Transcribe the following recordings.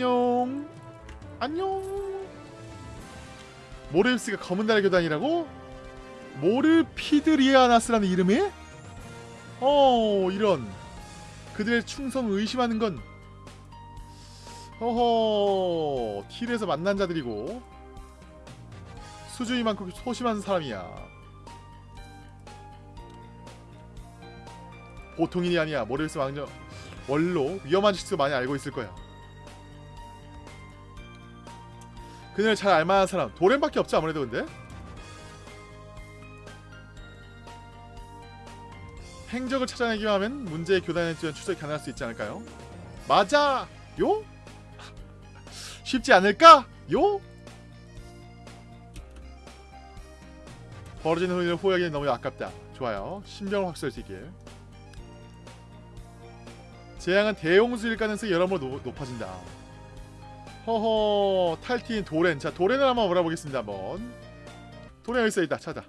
안녕. 안녕. 모르입스가 검은 달의 교단이라고? 모르피드리아나스라는 이름이? 어 이런. 그들의 충성을 의심하는 건 허허 틸에서 만난 자들이고. 수준이 많고 소심한 사람이야. 보통인이 아니야. 모르입스 왕정 원로 위험한 실수 많이 알고 있을 거야 그녀를 잘 알만한 사람 도렌밖에 없지 아무래도 근데 행적을 찾아내기만 하면 문제의 교단에 대한 추적이 가능할 수 있지 않을까요? 맞아! 요? 쉽지 않을까? 요? 벌어지는 후일을 후회하기는 너무 아깝다 좋아요 수 있게 재앙은 대용수일 가능성이 여러모로 노- 높아진다 허허 탈티인 도렌. 자 도렌을 한번 몰아보겠습니다 한번. 도렌 여기 있어있다 찾아.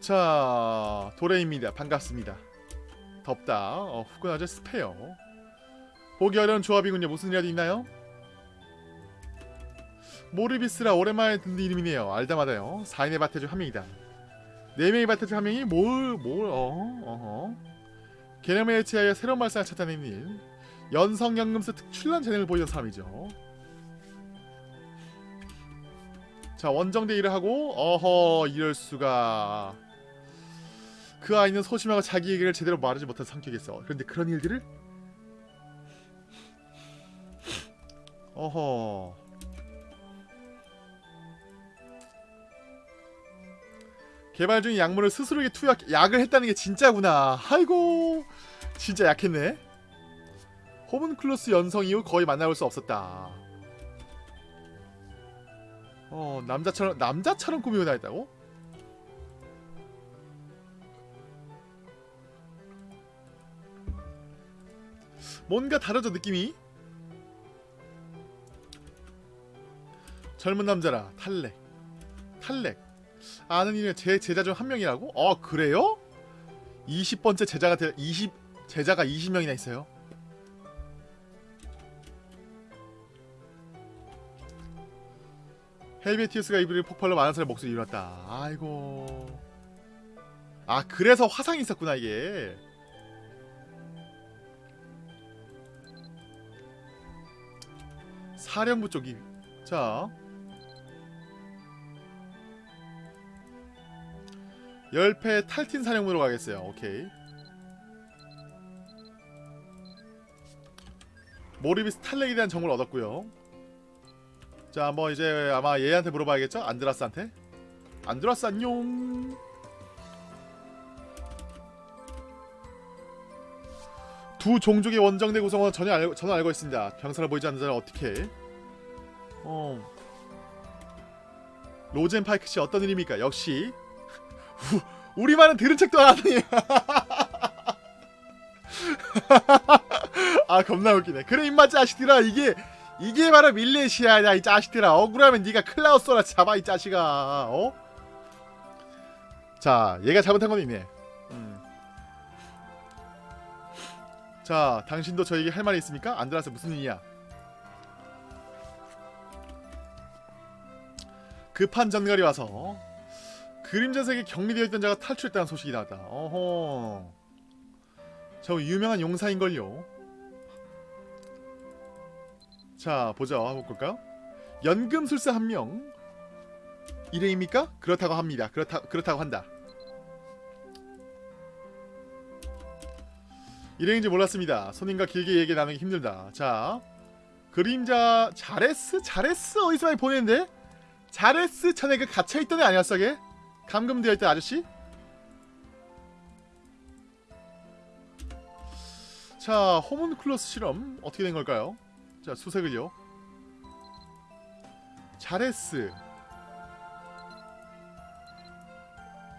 자 도렌입니다. 반갑습니다. 덥다. 어, 후끈하죠 습해요. 보기 어려운 조합이군요. 무슨 일이라도 있나요? 모르비스라 오랜만에 듣는 이름이네요. 알다마다요. 4인의 바태 중한 명이다 4명의 바태 중한 명이 뭘, 뭘, 어, 어허. 개념에 의치하여 새로운 말상을 찾아내는 일. 연성연금스 특출난 재능을 보이는 사람이죠. 자, 원정대 일을 하고, 어허, 이럴 수가. 그 아이는 소심하고 자기 얘기를 제대로 말하지 못한 성격이었어. 그런데 그런 일들을? 어허. 개발 중인 약물을 스스로에게 투약 약을 했다는 게 진짜구나. 아이고 진짜 약했네. 호문클로스 연성 이후 거의 만나볼 수 없었다. 어 남자처럼 남자처럼 꾸미고 다녔다고? 뭔가 다르죠 느낌이? 젊은 남자라 탈렉 탈렉 아는 이는 제 제자 중 한 명이라고? 어 그래요? 20번째 제자가 되, 20 제자가 20명이나 있어요. 헬베티우스가 이불을 폭발로 많은 사람의 목소리 일어났다. 아이고. 아 그래서 화상이 있었구나 이게. 사령부 쪽이 자 열패 탈틴 사령부로 가겠어요. 오케이. 모리비 스 탈렉에 대한 정보를 얻었고요. 자, 한번 이제 아마 얘한테 물어봐야겠죠? 안드라스한테. 안드라스 안녕. 두 종족의 원정대 구성원 전혀 알, 저는 알고 있습니다. 병사를 보이지 않는 자를 어떻게? 어. 로젠 파이크 씨 어떤 일입니까? 역시 우, 우리말은 들은 척도 안 하니. 아 겁나 웃기네. 그래 임마 자식들아 이게 이게 바로 밀레시아야 이 자식들아. 억울하면 네가 클라우스라 잡아 이 자식아. 어? 자 얘가 잘못한 건 있네. 음. 자 당신도 저에게 할 말이 있습니까? 안드라스 무슨 일이야? 급한 전갈이 와서 그림자 세계 격리되어 있던 자가 탈출했다는 소식이 나왔다. 어허. 저 유명한 용사인걸요. 자, 보자. 한번 볼까요? 연금술사 한 명. 일행입니까? 그렇다고 합니다. 그렇다, 그렇다고 한다. 일행인지 몰랐습니다. 손님과 길게 얘기 나누기 힘들다. 자, 그림자 자레스? 자레스 어디서 많이 보냈는데? 자레스 전에 그 갇혀있던 애 아니었어, 걔? 감금되어 있던 아저씨? 자, 호문클로스 실험 어떻게 된 걸까요? 자, 수색을요. 자레스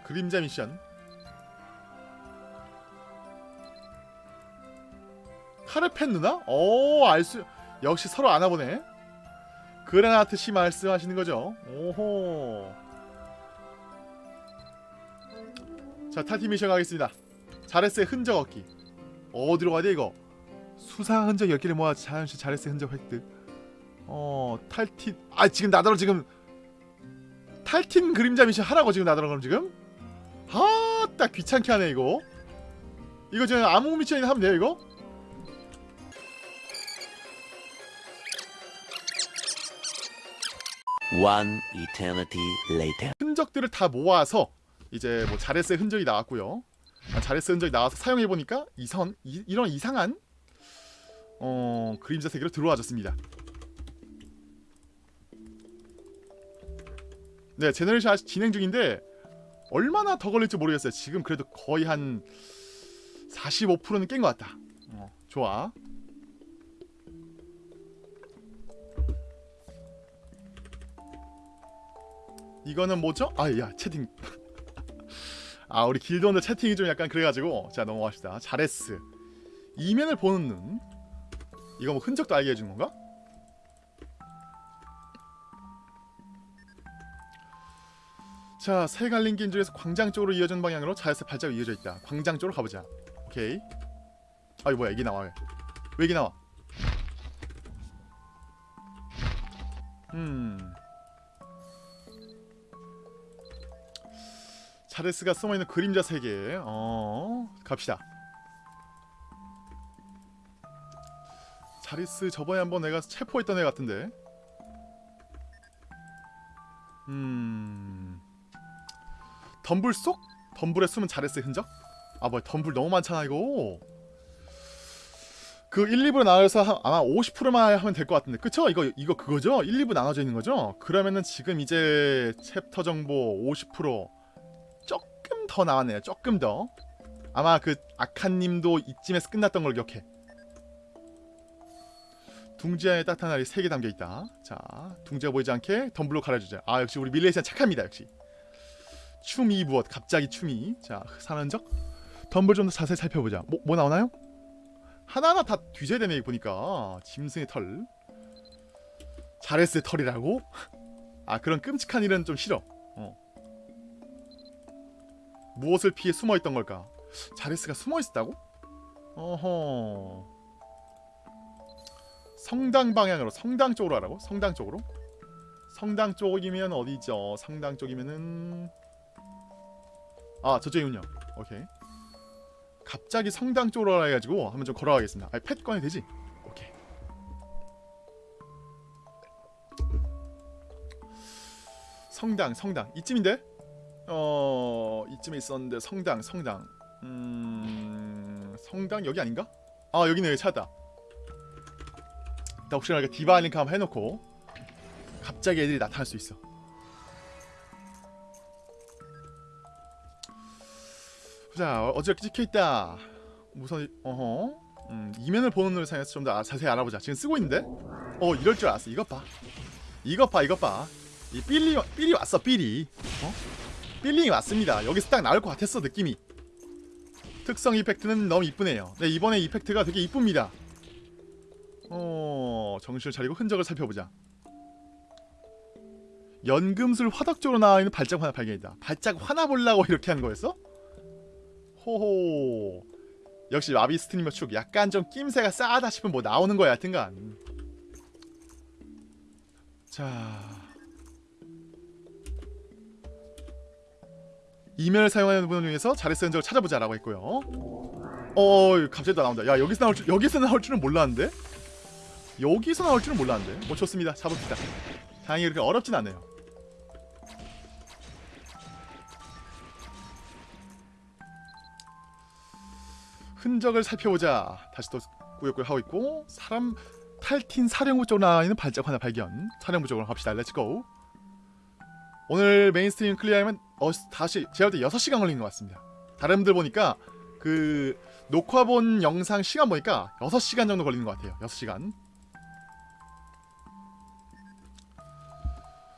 그림자 미션 카르펜 누나? 오, 알수 역시 서로 아나보네. 그레나트 씨 말씀하시는 거죠? 오호. 자 탈티 미션 가겠습니다. 자레스의 흔적 얻기. 어디로 가야 돼 이거? 수상 흔적 10개를 모아 자연시 자레스의 흔적 획득. 어 탈틴 아 지금 나더러 지금 탈틴 그림자 미션 하라고 지금 나더러 그럼 지금? 아딱 귀찮게 하네 이거. 이거 지금 아무 미션이나 하면 돼요 이거? One eternity later. 흔적들을 다 모아서 이제 뭐 자레스의 흔적이 나왔고요. 아, 자레스 흔적이 나와서 사용해 보니까 이선 이, 이런 이상한 어 그림자 세계로 들어와졌습니다. 네 generation 진행 중인데 얼마나 더 걸릴지 모르겠어요. 지금 그래도 거의 한 45%는 깬 것 같다. 어, 좋아. 이거는 뭐죠? 아 야 채팅 아 우리 길드원들 채팅이 좀 약간 그래가지고. 자 넘어갑시다. 자레스 이면을 보는 눈. 이거 뭐 흔적도 알게 해주는 건가? 자 세갈린 길 중에서 광장 쪽으로 이어진 방향으로 자레스 발자국 이어져 있다. 광장 쪽으로 가보자. 오케이. 아이 뭐야? 이게 나와 왜, 왜 이게 나와? 음 자레스가 숨어있는 그림자 세계 어 갑시다 자레스 저번에 한번 내가 체포했던 애 같은데 음 덤불 속? 덤불에 숨은 자레스 흔적? 아 뭐야 덤불 너무 많잖아 이거 그 1, 2부로 나눠서 한- 아마 50%만 하면 될 것 같은데 그쵸? 이거 이거 그거죠? 1, 2부 나눠져 있는 거죠? 그러면은 지금 이제 챕터 정도 50% 조금 더 나왔네요. 조금 더. 아마 그 아칸님도 이쯤에서 끝났던 걸 기억해. 둥지 안에 따뜻한 알이 3개 담겨 있다. 자, 둥지가 보이지 않게 덤불로 가려주자. 아, 역시 우리 밀레시안 착합니다. 역시. 춤이 무엇? 갑자기 춤이. 자, 산한적. 덤블 좀 더 자세히 살펴보자. 뭐, 뭐 나오나요? 하나하나 다 뒤져야 되네 보니까. 짐승의 털. 자레스의 털이라고? 아, 그런 끔찍한 일은 좀 싫어. 무엇을 피해 숨어 있던 걸까? 자레스가 숨어 있었다고? 어허. 성당 방향으로 성당 쪽으로 하라고? 성당 쪽으로? 성당 쪽이면 어디죠? 성당 쪽이면은 아 저쪽이군요. 오케이. 갑자기 성당 쪽으로 하라 해가지고 한번 좀 걸어가겠습니다. 아니 펫 꺼내 되지? 성당 성당 이쯤인데? 어 이쯤에 있었는데 성당 성당. 음 성당 여기 아닌가? 아 여기네 여기 찾았다. 일단 혹시나 이렇게 디바 링크 한번 해놓고 갑자기 애들이 나타날 수 있어. 자 어저께 찍혀있다. 무선 어허. 음, 이면을 보는 눈을 사용해서 좀 더 자세히 알아보자. 지금 쓰고 있는데? 어 이럴 줄 알았어. 이것 봐. 이것 봐 이것 봐이 삘리 삘이 왔어 삘이 어? feeling이 왔습니다. 여기서 딱 나올 것 같았어 느낌이. 특성 effect는 너무 이쁘네요. 네 이번에 effect가 되게 이쁩니다. 어 정신을 차리고 흔적을 살펴보자. 연금술 화덕 쪽으로 나와 있는 발자국 하나 발견이다. 발자국 하나 보려고 이렇게 한 거였어? 호호. 역시 마비 스트리머 축 약간 좀 낌새가 싸다 싶으면 뭐 나오는 거야 하여튼간. 자. 이면을 사용하는 분 중에서 자레스 흔적을 찾아보자 라고 했고요. 어, 갑자기 또 나온다. 야, 여기서 나올 줄 여기서 나올 줄은 몰랐는데. 여기서 나올 줄은 몰랐는데. 뭐 좋습니다. 잡읍시다. 다행히 그렇게 어렵진 않네요. 흔적을 살펴보자. 다시 또 꾸역꾸역 하고 있고 사람 탈틴 사령부 쪽으로 나와 있는 발자국 하나 발견. 사령부 쪽으로 갑시다. let's go. 오늘 mainstream clear하면 어, 다시 제가 볼때 6시간 걸린 것 같습니다. 다른 분들 보니까 그 녹화 본 영상 시간 보니까 6시간 정도 걸리는 것 같아요. 6시간.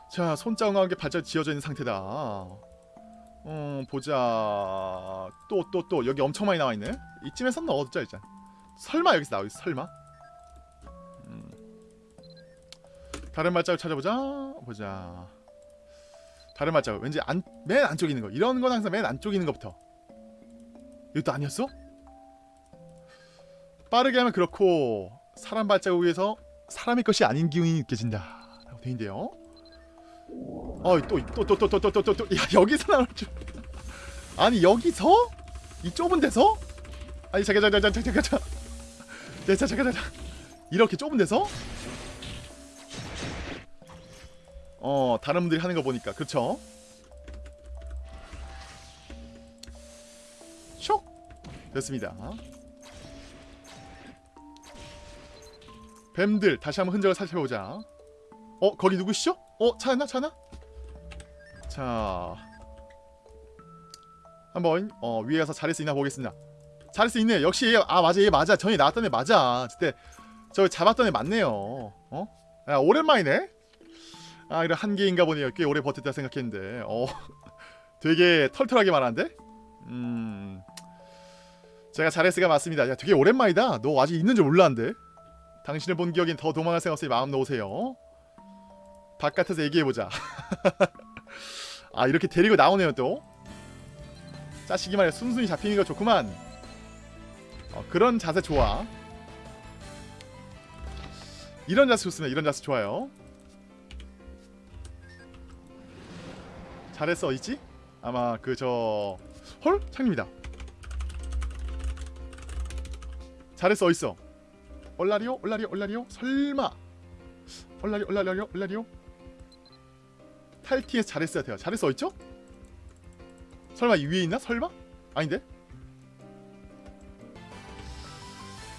자, 손자국과 함께 발자국 지어져 있는 상태다. 어, 보자. 또, 또, 또. 여기 엄청 많이 나와 있네. 이쯤에선 넣어두자, 일단. 설마 여기서 나오겠어, 설마? 음. 다른 발자국 찾아보자. 보자. 다른 발자국 왠지 안, 맨 안쪽에 있는 거. 이런 건 항상 맨 안쪽에 있는 것부터. 이것도 아니었어? 빠르게 하면 그렇고 사람 발자국 위에서 사람의 것이 아닌 기운이 느껴진다. 라고 돼 있는데요. 어또또 또 또 또 또 또 또 또. 야 여기서 나올 줄. 아니 여기서? 이 좁은 데서? 아니 잠깐 잠깐 잠깐 잠깐 잠깐. 잠깐 잠깐. 이렇게 좁은 데서? 어 다른 분들이 하는 거 보니까. 그쵸? 쇽! 됐습니다. 뱀들 다시 한번 흔적을 살펴보자. 어 거기 누구시죠? 어 찾았나? 찾았나? 자. 한번 어 위에 가서 잘할 수 있나 보겠습니다. 잘할 수 있네. 역시 얘, 아 맞아. 얘 맞아. 전에 나왔던 애 맞아. 그때 저 잡았던 애 맞네요. 어? 야 오랜만이네 아 이런 한계인가 보네요. 꽤 오래 버텼다 생각했는데. 어 되게 털털하게 말하는데? 음 제가 잘했으가 맞습니다. 야 되게 오랜만이다. 너 아직 있는 줄 몰랐는데. 당신을 본 기억엔 더 도망갈 생각 없으니 마음 놓으세요. 바깥에서 얘기해보자. 아 이렇게 데리고 나오네요 또. 짜시기만 해 순순히 잡히는 거 좋구만. 어, 그런 자세 좋아. 이런 자세 좋습니다. 이런 자세 좋아요 잘했어 있지? 아마 그 저 헐? 창님이다 잘했어 어딨어 얼라리오? 얼라리오? 얼라리오? 설마 얼라리오? 얼라리오? 얼라리오? 탈티에서 잘했어야 돼요 잘했어 어딨죠? 설마 이 위에 있나? 설마? 아닌데?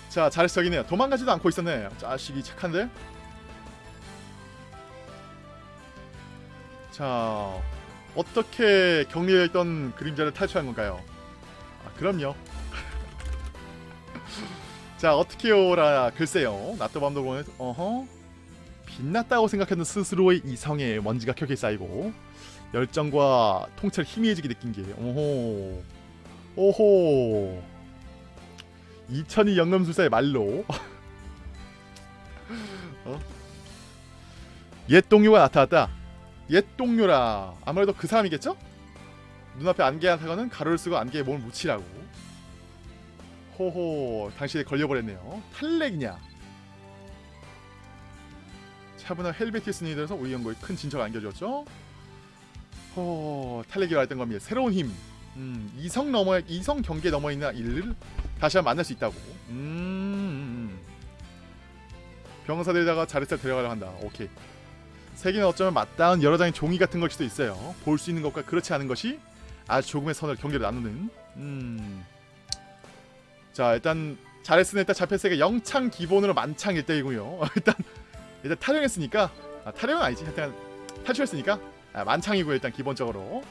자 잘했어 여기네요 도망가지도 않고 있었네 자식이 착한데? 자 어떻게 격리되어 있던 그림자를 탈출한 건가요? 아 그럼요. 자 어떻게요라 글쎄요. 낮도 밤도 보면 어허. 빛났다고 생각했던 스스로의 이성에 먼지가 켜게 쌓이고 열정과 통찰 희미해지게 느낀 게 오호. 오호 2002 영감술사의 말로. 어? 옛 동료가 나타났다 옛 동료라. 아무래도 그 사람이겠죠? 눈앞에 안개한 사과는 가로를 쓰고 안개에 몸을 묻히라고. 호호 당신에 걸려버렸네요. 탈렉이냐? 차분한 헬베티스 니 들어서 우리 연구에 큰 진처가 안겨졌죠? 호 탈렉이라 했던 겁니다 새로운 힘. 음, 이성 넘어 이성 경계 넘어 있는 일을 다시 한번 만날 수 있다고. 음. 병사들에다가 자릿살 데려가려 한다. 오케이 세계는 어쩌면 맞닿은 여러 장의 종이 같은 걸 수도 있어요. 볼 수 있는 것과 그렇지 않은 것이 아주 조금의 선을 경계를 나누는 음. 자 일단 잘했으니 일단 자폐세가 영창 기본으로 만창 1대이고요. 일단 일단 탈영했으니까 아, 탈영은 아니지. 일단 탈출했으니까 아, 만창이고 일단 기본적으로.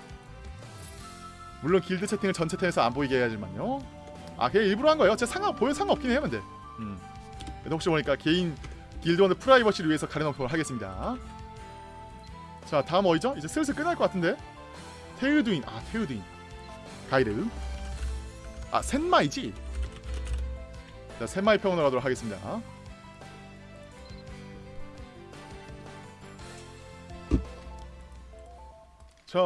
물론 길드 채팅을 전 채팅에서 안 보이게 해야지만요. 아 그냥 일부러 한 거예요. 제가 상관 보여 상관없긴 해요 근데. 음. 그래도 혹시 모르니까 개인 길드원의 프라이버시를 위해서 가려놓고 하겠습니다 자 다음 어디죠? 이제 슬슬 끝날 것 같은데 테우두인 아 테우두인 가이드 아 센마이지 자 센마이 평으로 가도록 하겠습니다 자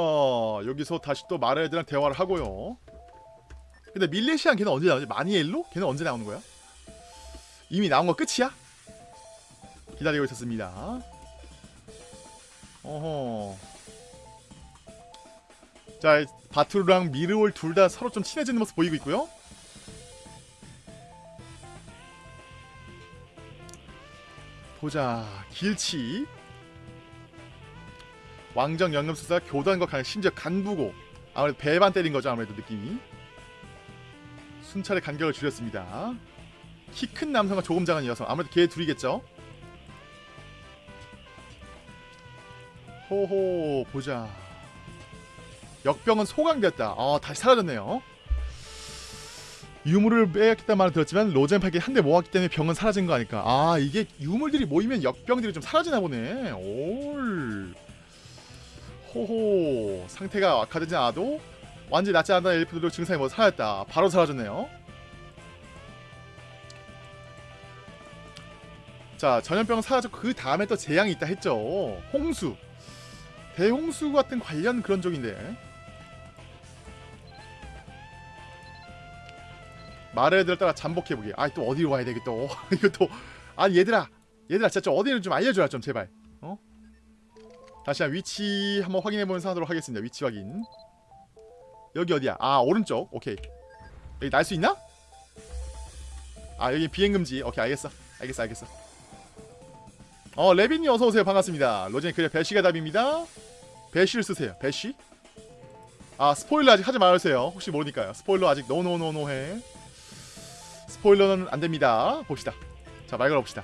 여기서 다시 또 마르에드랑 대화를 하고요 근데 밀레시안 걔는 언제 나오지? 마니엘로? 걔는 언제 나오는 거야? 이미 나온 거 끝이야? 기다리고 있었습니다 어허. 자 바투르랑 미르올 둘 다 서로 좀 친해지는 모습 보이고 있고요. 보자 길치. 왕정 연금술사 교단과 간 심지어 간부고. 아무래도 배반 때린 거죠 아무래도 느낌이. 순찰의 간격을 줄였습니다. 키 큰 남성과 조금 작은 여성. 아무래도 걔 둘이겠죠 호호 보자. 역병은 소강되었다. 아 다시 사라졌네요. 유물을 빼앗겼다는 말을 들었지만 로젠파에게 한대 모았기 때문에 병은 사라진 거 아닐까. 아 이게 유물들이 모이면 역병들이 좀 사라지나 보네. 올. 호호 상태가 악화되지 않아도 완전히 낫지 않은 엘프들도 증상이 뭐 사라졌다. 바로 사라졌네요. 자 전염병은 사라졌고 그 다음에 또 재앙이 있다 했죠. 홍수 대홍수 같은 관련 그런 쪽인데. 마을애들 따라 잠복해보기 아또 어디로 가야 되겠또 이거 또. 아니 얘들아. 얘들아 진짜 좀 어디를 좀 알려줘라 좀 제발. 어? 다시 한 위치 한번 확인해보는 상황으로 하겠습니다. 위치 확인. 여기 어디야? 아 오른쪽. 오케이. 여기 날 수 있나? 아 여기 비행금지. 오케이 알겠어. 알겠어 알겠어. 어 레빈님 어서오세요. 반갑습니다. 로젠 그래 배쉬가 답입니다 배쉬를 쓰세요. 배쉬? 아 스포일러 아직 하지 말아주세요. 혹시 모르니까요. 스포일러 아직 노노노노해. 스포일러는 안됩니다. 봅시다. 자 말 걸어봅시다.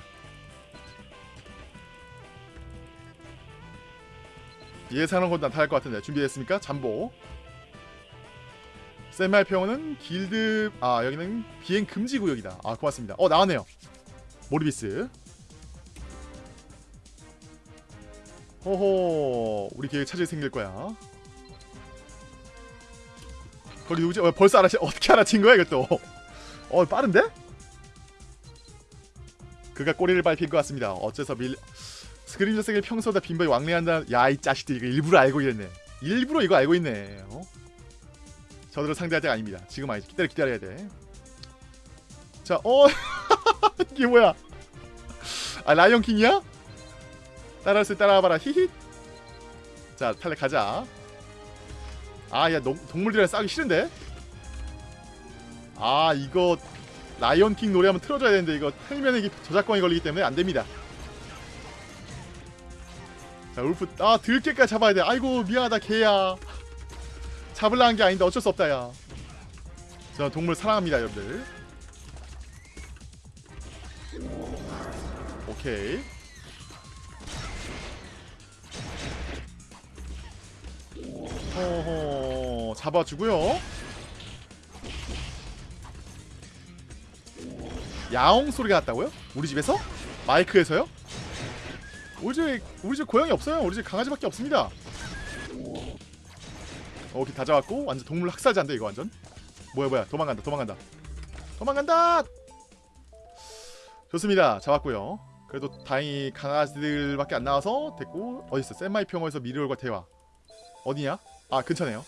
예상한 건 나타날 것 같은데. 준비됐습니까? 잠보. 샌마이 평원은 길드 아 여기는 비행 금지 구역이다. 아 고맙습니다. 어 나왔네요. 모리비스 호호 우리 계획 찾을 생길 거야 거기 누구지? 어, 벌써 알아채 어떻게 알아챈 거야 이것도 어 빠른데? 그가 꼬리를 밟힌 것 같습니다 어째서 밀 스크린 자색을 평소보다 빈번히 왕래한다 야 이 자식들 이거 일부러 알고 있네 일부러 이거 알고 있네 어? 저들을 상대할 때가 아닙니다 지금 아니지 기다려 기다려야 돼자 어 이게 뭐야 아 라이온킹이야? 따라할 수 따라와봐라. 히히. 자 탈레 가자. 아야 동물들이랑 싸우기 싫은데? 아 이거 라이온킹 노래 한번 틀어줘야 되는데 이거 틀면 이게 저작권이 걸리기 때문에 안됩니다. 자 울프 아 들깨까지 잡아야 돼. 아이고 미안하다 개야. 잡을라 한 게 아닌데 어쩔 수 없다 야. 저 동물 사랑합니다 여러분들. 오케이 어허 잡아주고요 야옹 소리가 났다고요? 우리 집에서? 마이크에서요? 우리 집 우리 집 고양이 없어요. 우리 집 강아지밖에 없습니다. 오케이 다 잡았고 완전 동물 학살자인데 이거 완전 뭐야 뭐야 도망간다 도망간다 도망간다 좋습니다 잡았고요 그래도 다행히 강아지들밖에 안 나와서 됐고 어딨어 샌마이 평원에서 미르올과 대화 어디냐 아 근처네요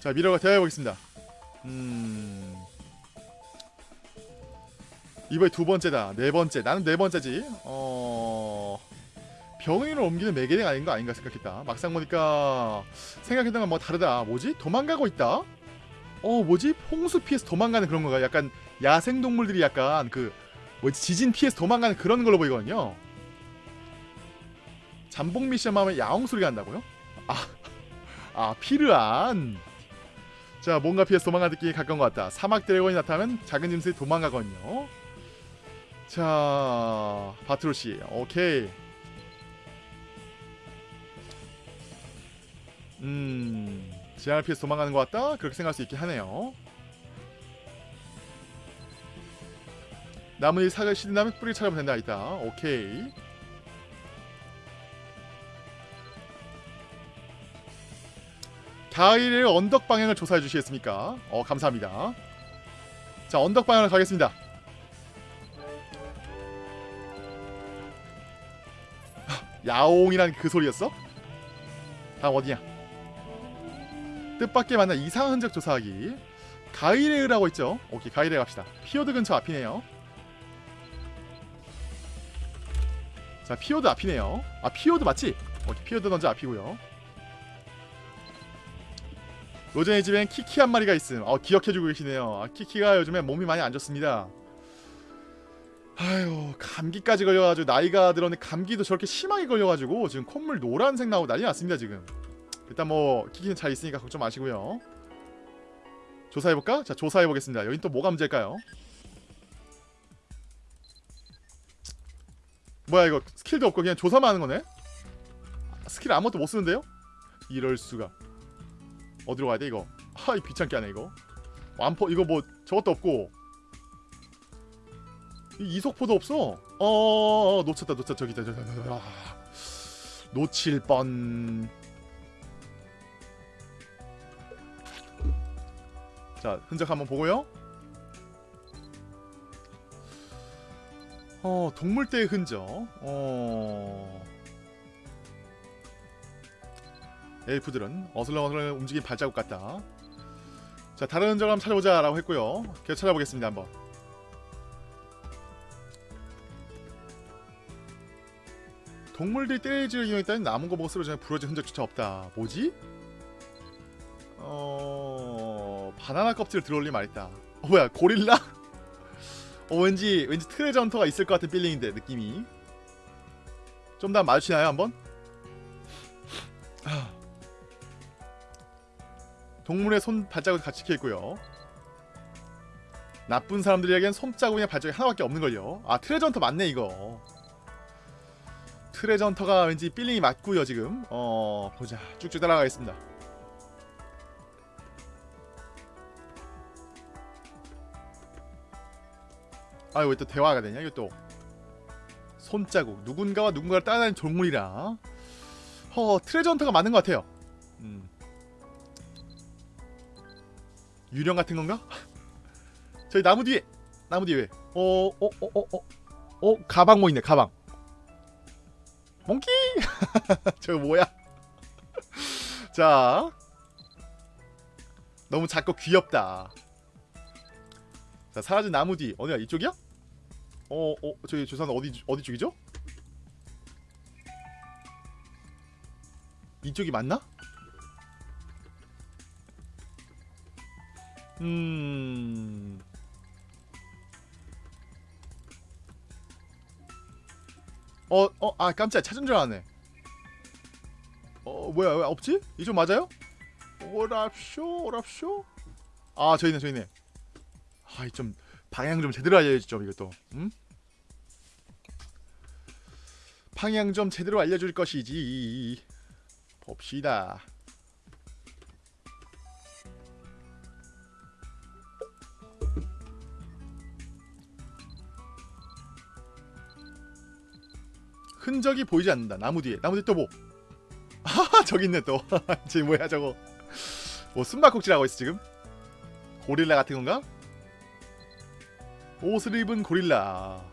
자 미르올과 대화해보겠습니다 음 이번에 두 번째다. 네 번째. 나는 네 번째지. 어... 병인을 옮기는 매개ling 아닌 거 아닌가 생각했다. 막상 보니까 생각했던 건 뭐 다르다. 뭐지? 도망가고 있다? 어, 뭐지? 홍수 피해서 도망가는 그런 거가 약간 야생 동물들이 약간 그 뭐지? 지진 피해서 도망가는 그런 걸로 보이거든요. 잠복 미션 하면 야옹 소리가 난다고요? 아, 아 피르안. 자, 뭔가 피해서 도망가는 느낌이 가까운 것 같다. 사막 드래곤이 나타나면 작은 짐승이 도망가거든요. 자 바트로시 오케이 음 지향을 피해서 도망가는 것 같다 그렇게 생각할 수 있게 하네요 나무에 사과 시든다면 뿌리 찾아보면 된다 있다 오케이 가일의 언덕 방향을 조사해 주시겠습니까 어 감사합니다 자 언덕 방향으로 가겠습니다 야옹이란 그 소리였어? 다음 어디냐? 뜻밖의 만나 이상한 흔적 조사하기 가이레으라고 있죠? 오케이 가이레 갑시다 피오드 근처 앞이네요 자 피오드 앞이네요 아 피오드 맞지? 오케이 피오드 먼저 앞이고요 로젠의 집엔 키키 한 마리가 있음 어 기억해주고 계시네요 아, 키키가 요즘에 몸이 많이 안 좋습니다 아유 감기까지 걸려가지고 나이가 들었는데 감기도 저렇게 심하게 걸려가지고 지금 콧물 노란색 나오고 난리 났습니다 지금 일단 뭐 키키는 잘 있으니까 걱정 마시고요 조사해볼까? 자 조사해보겠습니다 여긴 또 뭐가 문제일까요? 뭐야 이거 스킬도 없고 그냥 조사만 하는 거네? 스킬 아무것도 못 쓰는데요? 이럴 수가 어디로 가야 돼 이거 하이 귀찮게 하네 이거 완포 이거 뭐 저것도 없고 이 이속포도 없어. 어, 놓쳤다, 놓쳤다, 저기, 저기, 저기, 저기. 아, 놓칠 뻔. 자, 흔적 한번 보고요. 어, 동물대의 흔적. 어. 엘프들은 어슬렁어슬렁 움직인 발자국 같다. 자 다른 흔적을 한번 찾아보자 라고 했고요. 계속 찾아보겠습니다 한번. 동물들이 때리지를 이용했다는 남은 거 보고 쓰러져 부러진 흔적조차 없다. 뭐지? 어... 바나나 껍질을 들어올리 말했다. 어, 뭐야 고릴라? 어 왠지 왠지 treasure hunter가 있을 것 같은 feeling인데 느낌이. 좀 더 마주치나요 한번? 아. 동물의 손 발자국 같이 찍혀 있고요. 나쁜 사람들에겐 손자국이나 발자국이 하나밖에 없는 걸요. 아 treasure hunter 맞네 이거. treasure hunter가 왠지 feeling이 맞고요 지금. 어 보자 쭉쭉 따라가겠습니다. 아왜또 대화가 되냐 이거 또. 손자국 누군가와 누군가를 따라다니는 동물이라 허 트레저 헌터가 맞는 것 같아요 음. 유령 같은 건가? 저기 나무 뒤에 나무 뒤에 왜? 어 어 어 어 어 어, 가방 뭐 있네 가방 몽키 저거 뭐야 자 너무 작고 귀엽다 자 사라진 나무 뒤 어디야 이쪽이야? 어, 어, 저기 저 사람 어디 어디 쪽이죠? 이쪽이 맞나? 음. 어, 어, 아 깜짝 찾은 줄 아네. 어, 뭐야, 왜 없지? 이쪽 맞아요? 오랍쇼, 오랍쇼. 아, 저희네, 저희네. 아, 좀 방향 좀 제대로 알려야지 좀 이것도. 음? 방향 좀 제대로 알려줄 것이지. 봅시다. 흔적이 보이지 않는다. 나무 뒤에. 나무 뒤에 또 뭐? 아, 저기 있네 또. 쟤 뭐야 저거? 뭐 숨바꼭질하고 있어 지금? 고릴라 같은 건가? 옷을 입은 고릴라.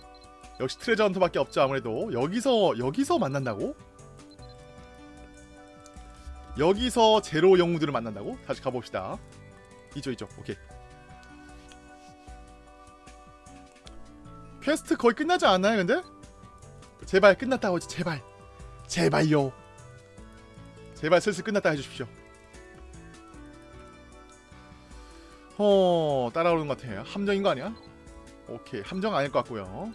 역시 트레저 헌터밖에 없죠 아무래도. 여기서 여기서 만난다고? 여기서 제로 영웅들을 만난다고? 다시 가봅시다. 이쪽 이쪽 오케이. 퀘스트 거의 끝나지 않나요 근데? 제발 끝났다고 하지 제발. 제발요. 제발 슬슬 끝났다 해주십시오. 어 따라오는 것 같아. 함정인 거 아니야? 오케이 함정 아닐 것 같고요.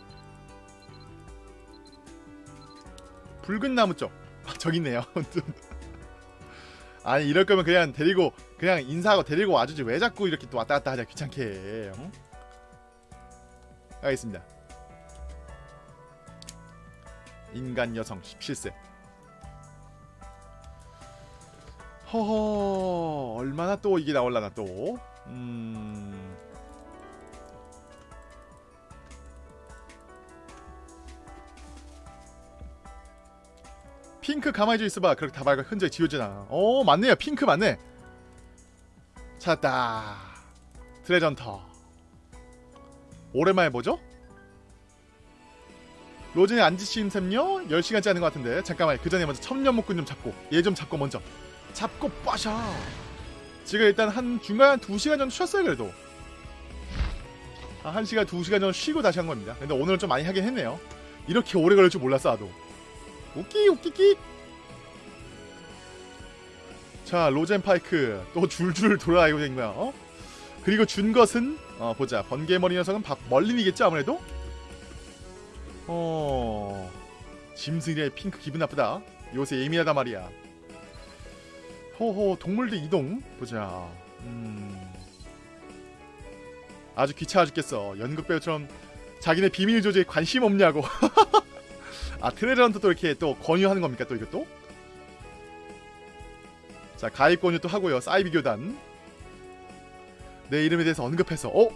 붉은 나무 쪽. 아, 저기 있네요. 아니 이럴 거면 그냥 데리고 그냥 인사하고 데리고 와주지. 왜 자꾸 이렇게 또 왔다 갔다 하자 귀찮게. 해 응? 알겠습니다 인간 여성 17세. 허허 얼마나 또 이게 나올라나 또. 음... 핑크 가만히 좀 있어봐. 그렇게 다발과 흔적이 지워지나. 어 맞네요. 핑크 맞네. 찾았다. 트레전터. 오랜만에 보죠? 로젠이 안 지친 셈요? 10시간째 하는 것 같은데. 잠깐만 그 전에 먼저 천년목군 좀 잡고 얘 좀 잡고 먼저. 잡고 빠샤. 지금 일단 한 중간 2시간 정도 쉬었어요 그래도. 한 1시간 2시간 정도 쉬고 다시 한 겁니다. 근데 오늘은 좀 많이 하긴 했네요. 이렇게 오래 걸릴 줄 몰랐어 나도. 웃기 웃기기! 자 로젠 파이크. 또 줄줄 돌아다니고 있는 거야 어? 그리고 준 것은? 어 보자. 번개머리 녀석은 박 멀린이겠죠 아무래도 어 짐승이의 핑크 기분 나쁘다. 요새 예민하단 말이야. 호호 동물들 이동. 보자. 음. 아주 귀찮아 죽겠어. 연극 배우처럼 자기네 비밀 조직에 관심 없냐고. 아 트레저한테 또 이렇게 또 권유하는 겁니까 또 이것도? 자 가입 권유 또 하고요. 사이비 교단. 내 이름에 대해서 언급해서. 어?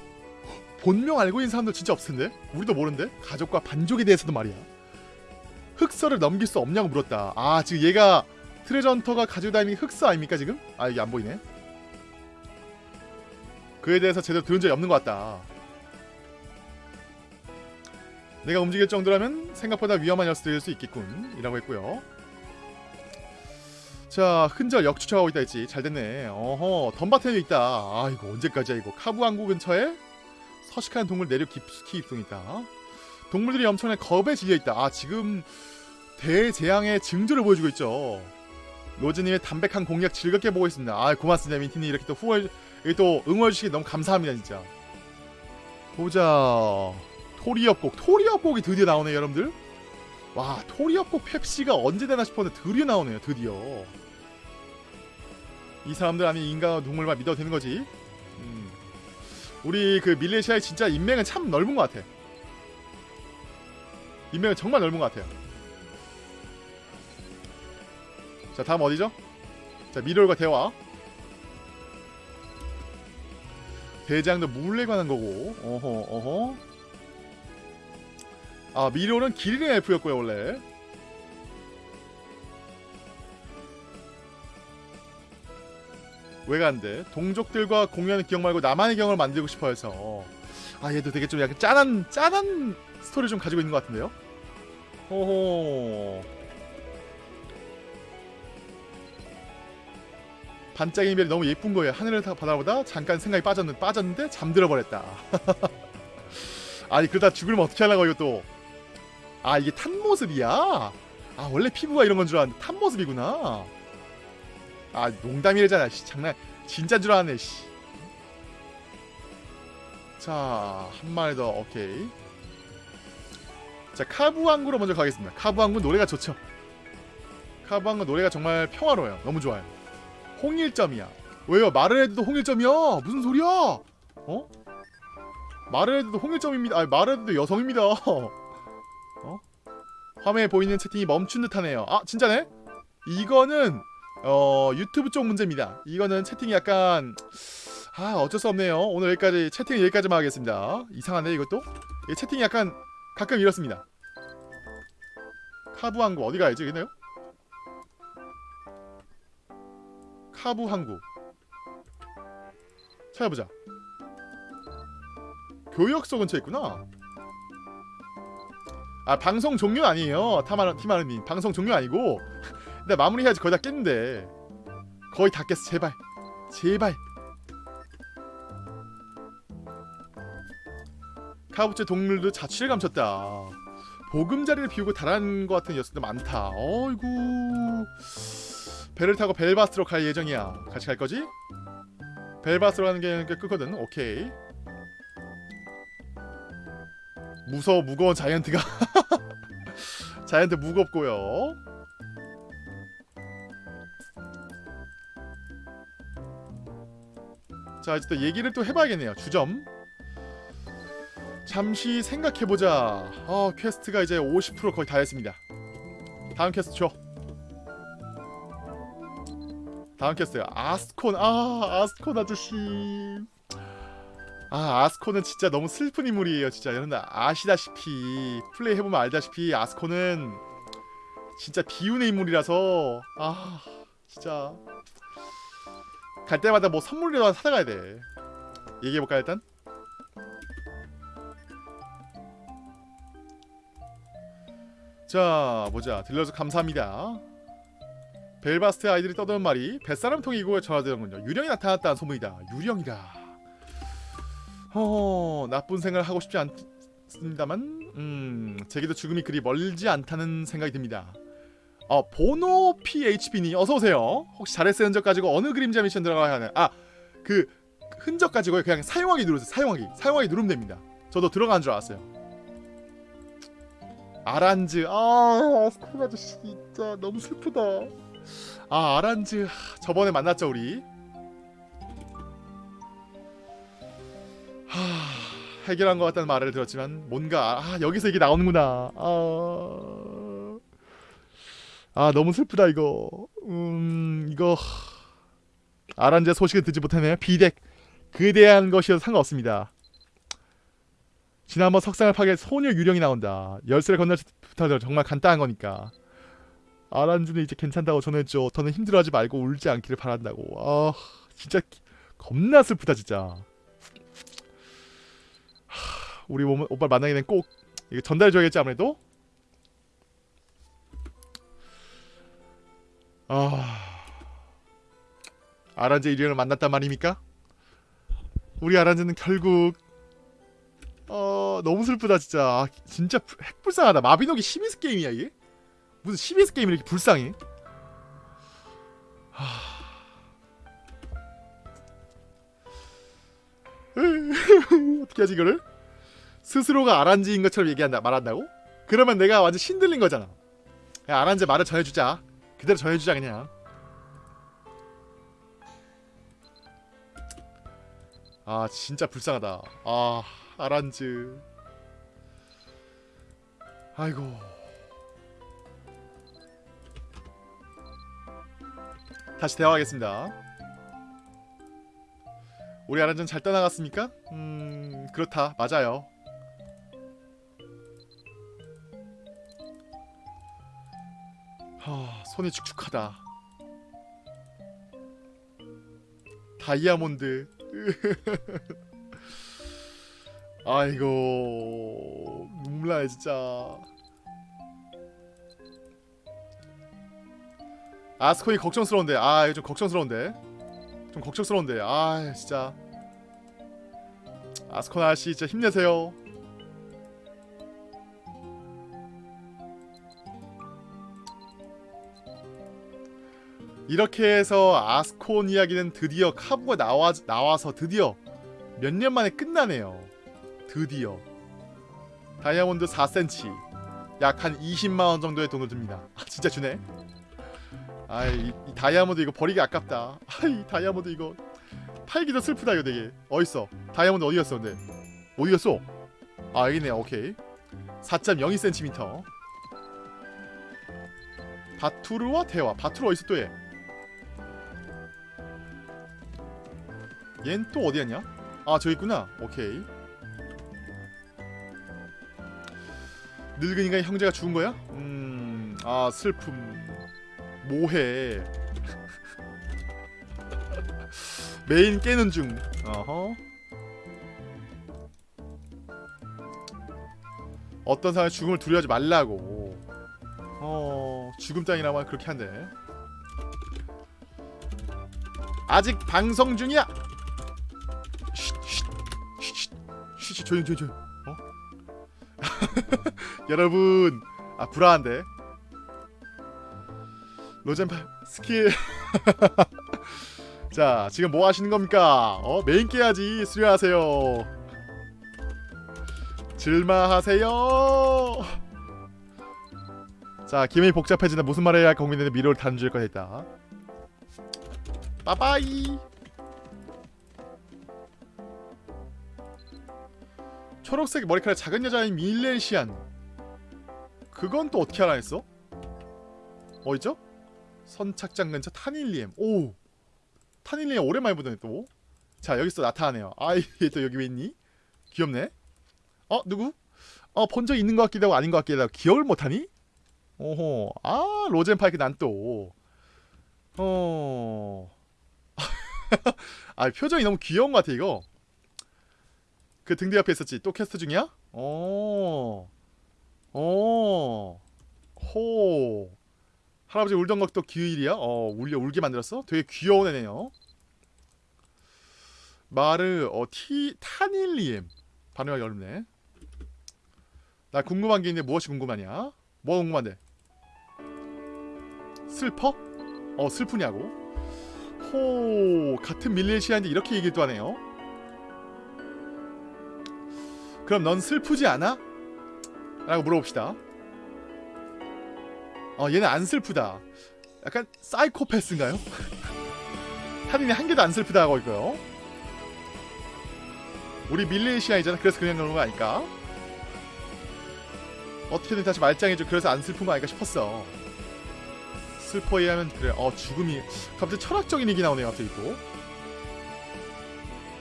본명 알고 있는 사람들 진짜 없을 텐데? 우리도 모르는데? 가족과 반족에 대해서도 말이야. 흑서를 넘길 수 없냐고 물었다. 아 지금 얘가 트레저 헌터가 가지고 다니는 흑서 아닙니까 지금? 아 이게 안 보이네. 그에 대해서 제대로 들은 적이 없는 것 같다. 내가 움직일 정도라면 생각보다 위험한 녀석들일 수 있겠군. 이라고 했고요. 자 흔적 역추적하고 있다 했지. 잘 됐네. 어허 덤바텐에 있다. 아 이거 언제까지야 이거? 카부 항구 근처에 서식하는 동물 내륙 깊숙이 입성 있다. 동물들이 엄청난 겁에 질려있다. 아 지금 대재앙의 징조를 보여주고 있죠. 로즈님의 담백한 공약 즐겁게 보고 있습니다. 아 고맙습니다 민티님. 이렇게 또 후원 또 응원해주시기 너무 감사합니다 진짜. 보자. 토리협곡 토리협곡이 드디어 나오네요 여러분들. 와 토리협곡 펩시가 언제 되나 싶었는데 드디어 나오네요 드디어. 이 사람들 아니 인간과 동물만 믿어도 되는 거지. 음. 우리 그 밀레시아의 진짜 인맥은 참 넓은 것 같아. 인맥은 정말 넓은 것 같아요. 자 다음 어디죠? 자 미롤과 대화. 대장도 물에 관한 거고. 어허 어허. 아 미로는 기린의 엘프였고요 원래 왜 간대 동족들과 공유하는 기억 말고 나만의 경험을 만들고 싶어 해서. 아 얘도 되게 좀 약간 짠한 짠한 스토리 좀 가지고 있는 것 같은데요? 호호. 반짝이는 별이 너무 예쁜 거예요. 하늘을 다 바라보다 잠깐 생각이 빠졌는, 빠졌는데 잠들어 버렸다. 아니 그러다 죽으면 어떻게 하려고 이것도 아 이게 탄 모습이야? 아 원래 피부가 이런 건 줄 알았는데 탄 모습이구나 아 농담이래잖아 씨. 장난 진짜인 줄 알았네 씨. 자 한 마리 더 오케이. 자 카부 항구로 먼저 가겠습니다. 카부 항구 노래가 좋죠. 카부 항구 노래가 정말 평화로워요. 너무 좋아요. 홍일점이야. 왜요? 말을 해도 홍일점이야 무슨 소리야? 어? 말을 해도 홍일점입니다. 아니 말을 해도 여성입니다. 어? 화면에 보이는 채팅이 멈춘 듯하네요. 아 진짜네? 이거는 어 유튜브 쪽 문제입니다. 이거는 채팅이 약간 아 어쩔 수 없네요. 오늘 여기까지 채팅 여기까지만 하겠습니다. 이상하네 이것도. 이 채팅이 약간 가끔 이렇습니다. 카부 항구 어디 가야지 있나요? 카부 항구 찾아보자. 교역소 근처에 있구나. 아 방송 종료 아니에요 타마르 티마르님 방송 종료 아니고 근데 마무리해야지. 거의 다 깼는데. 거의 다 깼어. 제발. 제발. 카부체 동물도 자취를 감췄다. 보금자리를 비우고 달아난 것 같은 녀석들 많다. 어이구. 배를 타고 벨바스로 갈 예정이야. 같이 갈 거지? 벨바스로 가는 게 끝거든. 오케이. 무서워 무거운 자이언트가. 자이언트 무겁고요 자 이제 또 얘기를 또 해봐야겠네요. 주점. 잠시 생각해보자. 어 퀘스트가 이제 50% 거의 다 했습니다. 다음 퀘스트 줘. 다음 퀘스트요 아스콘. 아 아스콘 아저씨. 아 아스콘은 진짜 너무 슬픈 인물이에요 진짜. 여러분들 아시다시피 플레이 해보면 알다시피 아스콘은 진짜 비운의 인물이라서 아 진짜 갈 때마다 뭐 선물이라도 사다가야 돼. 얘기해볼까 일단? 자 보자. 들려서 감사합니다. 벨바스트 아이들이 떠드는 말이 뱃사람 통이 이곳에 전화되는군요. 유령이 나타났다는 소문이다. 유령이라. 허 나쁜 생각을 하고 싶지 않습니다만 음 제게도 죽음이 그리 멀지 않다는 생각이 듭니다 어 보노 PHP니 어서오세요. 혹시 잘했어요 흔적 가지고 어느 그림자 미션 들어가야 하나요 아그 흔적 가지고 그냥 사용하기 누르세요. 사용하기. 사용하기 누르면 됩니다. 저도 들어간 줄 알았어요. 아란즈. 아 스쿨 아저씨 진짜 너무 슬프다. 아 아란즈. 하, 저번에 만났죠 우리? 하, 해결한 것 같다는 말을 들었지만 뭔가 아 여기서 이게 나오는구나. 아, 아 너무 슬프다 이거. 음 이거 아란제 소식을 듣지 못하네요. 비덱. 그에 대한 것이어도 상관없습니다. 지난번 석상을 파괴 소녀 유령이 나온다. 열쇠를 건널 부터 정말 간단한 거니까. 아란주는 이제 괜찮다고 전했죠. 더는 힘들어하지 말고 울지 않기를 바란다고. 아 진짜 겁나 슬프다 진짜. 우리 오- 오빠 만나게 되면 꼭 전달해줘야겠지 아무래도 아 아란제 일행을 만났단 말입니까? 우리 아란제는 결국 어 너무 슬프다 진짜 아, 진짜 불- 핵불쌍하다 마비노기 12스 게임이야 이게? 무슨 12스 게임이 이렇게 불쌍해? 하... 어떻게 하지 이거를? 스스로가 아란지인 것처럼 얘기한다 말한다고? 그러면 내가 완전 신들린 거잖아 야, 아란제 말을 전해주자 그대로 전해주자 그냥. 아 진짜 불쌍하다. 아 아란즈. 아이고. 다시 대화하겠습니다. 우리 아란즈는 잘 떠나갔습니까? 음 그렇다. 맞아요 하, 손이 축축하다. 다이아몬드. 아이고 눈물 나네 진짜. 아스콘이 걱정스러운데. 아 이거 좀 걱정스러운데. 좀 걱정스러운데. 아 진짜. 아스콘 아저씨 진짜 힘내세요 이렇게 해서 아스콘 이야기는 드디어 카부가 나와, 나와서 드디어 몇 년 만에 끝나네요. 드디어. 다이아몬드 4cm. 약 한 20만원 정도의 돈을 듭니다. 아, 진짜 주네. 아이, 이 다이아몬드 이거 버리기 아깝다. 아이, 다이아몬드 이거. 팔기도 슬프다, 이거 되게. 어딨어? 다이아몬드 어디 갔어, 근데? 어디 갔어? 아, 여기네, 오케이. 4.02cm. 바투르와 대화. 바투르 어딨어, 또 얘? 얜 또 어디 갔냐? 아 저기 있구나. 오케이. 늙은이가 형제가 죽은 거야? 음 아 슬픔. 모해? 메인 깨는 중. 어허. 어떤 사람의 죽음을 두려워하지 말라고. 어 죽음 땅이라면 그렇게 한대. 아직 방송 중이야 조용 조용 조용 어? 여러분 아 불안한데? 로젠파 스킬 자 지금 뭐 하시는 겁니까? 어 메인 깨야지. 수료하세요. 질마하세요. 자 기분이 복잡해지다. 무슨 말을 해야 고민되는 미로를 단주일 거 했다 빠바이 초록색 머리카락 작은 여자인 밀렌시안 그건 또 어떻게 알아 했어? 어디죠? 선착장 근처 타닐리엠 오 타닐리엠 오랜만에 보더니 또 자 여기서 나타나네요 아이 또 여기 왜 있니? 귀엽네 어 누구? 어 본 적 있는 것 같기도 하고 아닌 것 같기도 하고 기억을 못하니? 오호 아 로젠파이크 난 또 어... 아 표정이 너무 귀여운 것 같아 이거 그 등대 옆에 있었지 또 캐스트 중이야? 어... 어... 호... 할아버지 울던 것도 기일이야? 어 울려 울게 만들었어? 되게 귀여운 애네요 마르 어 티 타닐리엠 발음하기 어렵네 나 궁금한 게 있는데 무엇이 궁금하냐? 뭐가 궁금한데? 슬퍼? 어 슬프냐고? 호 같은 밀레시아인데 이렇게 얘기를 또 하네요 그럼 넌 슬프지 않아? 라고 물어봅시다. 어 얘는 안 슬프다. 약간 사이코패스인가요? 타린이 한 개도 안 슬프다 하고 있고요. 우리 밀레시아이잖아. 그래서 그냥 그런 거 아닐까? 어떻게든 다시 말짱해줘 그래서 안 슬픈 거 아닐까 싶었어. 슬퍼해 하면 그래. 어 죽음이. 갑자기 철학적인 얘기 나오네요 갑자기 또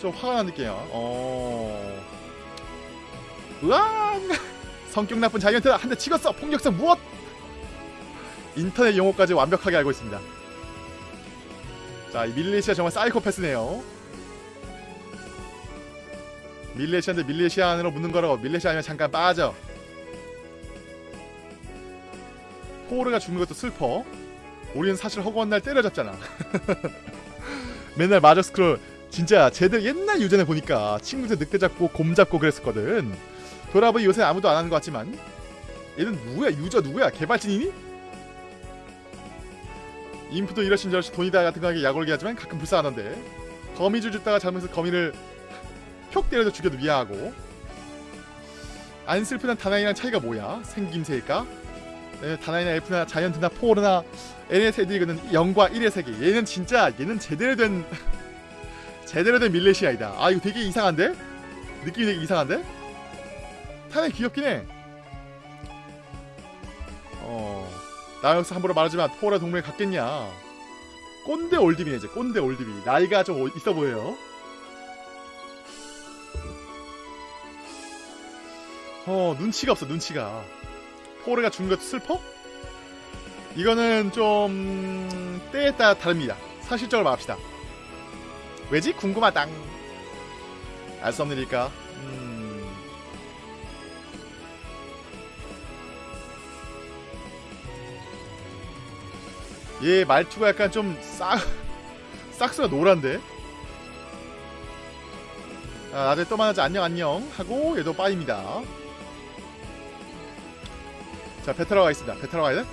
좀 화가 난 느낌이야 어 으앙! 성격 나쁜 자이언트 한대 치겠어. 폭력성 무엇? 인터넷 용어까지 완벽하게 알고 있습니다. 자 이 밀레시아 정말 사이코패스네요. 밀레시아인데 밀레시안으로 묻는 거라고. 밀레시아 아니면 잠깐 빠져. 포르가 죽는 것도 슬퍼. 우리는 사실 허구한 날 때려잡잖아. 맨날 마저 스크롤. 진짜 제대로 옛날 유전에 보니까 친구들 늑대 잡고 곰 잡고 그랬었거든 돌아보니 요새 아무도 안 하는 것 같지만 얘는 누구야 유저 누구야 개발진이니? 인프도 이러신 저러신 돈이다 같은 거하게 약올게 하지만 가끔 불쌍하던데 거미줄 줍다가 잘못해서 거미를 표 때려서 죽여도 미안하고 안 슬프단 다나이랑 차이가 뭐야? 생김새일까? 네, 다나이나 엘프나 자이언트나 포르나 NS 애들이거든 0과 1의 세계 얘는 진짜 얘는 제대로 된 제대로 된 밀레시아이다 아 이거 되게 이상한데? 느낌이 되게 이상한데? 타네 귀엽긴 해. 어... 나 여기서 함부로 말하지만 포라 동맹에 갔겠냐? 꼰대 올드비네 이제 꼰대 올드비. 나이가 좀 오- 있어 보여요. 어 눈치가 없어 눈치가. 포르가 죽은 것도 슬퍼? 이거는 좀 때에 따라 다릅니다. 사실적으로 말합시다. 왜지? 궁금하당. 알 수 없는 일일까? 음... 얘 말투가 약간 좀 싹... 싹스가 노란데? 아, 나중에 또 만나자. 안녕 안녕. 하고 얘도 bye입니다. 자 베테랑 가겠습니다. 베테랑 가야 돼?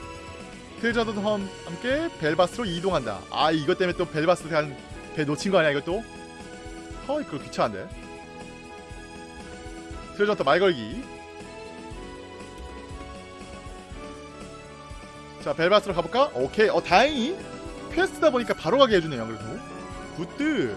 treasure hunter와 함께 벨바스트로 이동한다. 아 이것 때문에 또 벨바스트 간 배 놓친 거 아니야 이것도? 허 이거 귀찮은데? treasure hunter 말 걸기 자 벨바스트로 가볼까? 오케이. 어 다행히 퀘스트다 보니까 바로 가게 해주네요 그래도. 굿드